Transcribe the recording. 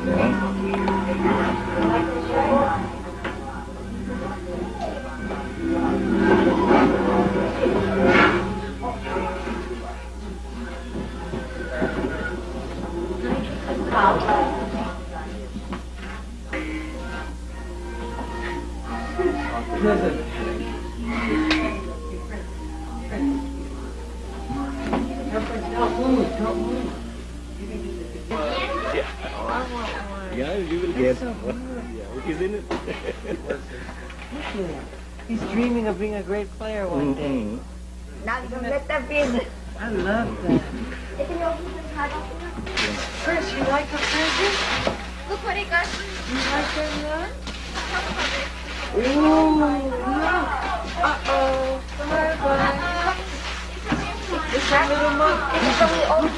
Help me, help me. Don't move, don't. Yeah, you will get. so Yeah, it is in it. Look at him. He's dreaming of being a great player one day. Mm-hmm. Now you let them in. I love that. Chris, you like a present? Look what he got. You like that one? Ooh, look. Uh-oh. Bye-bye. It's a little monkey. It's from the old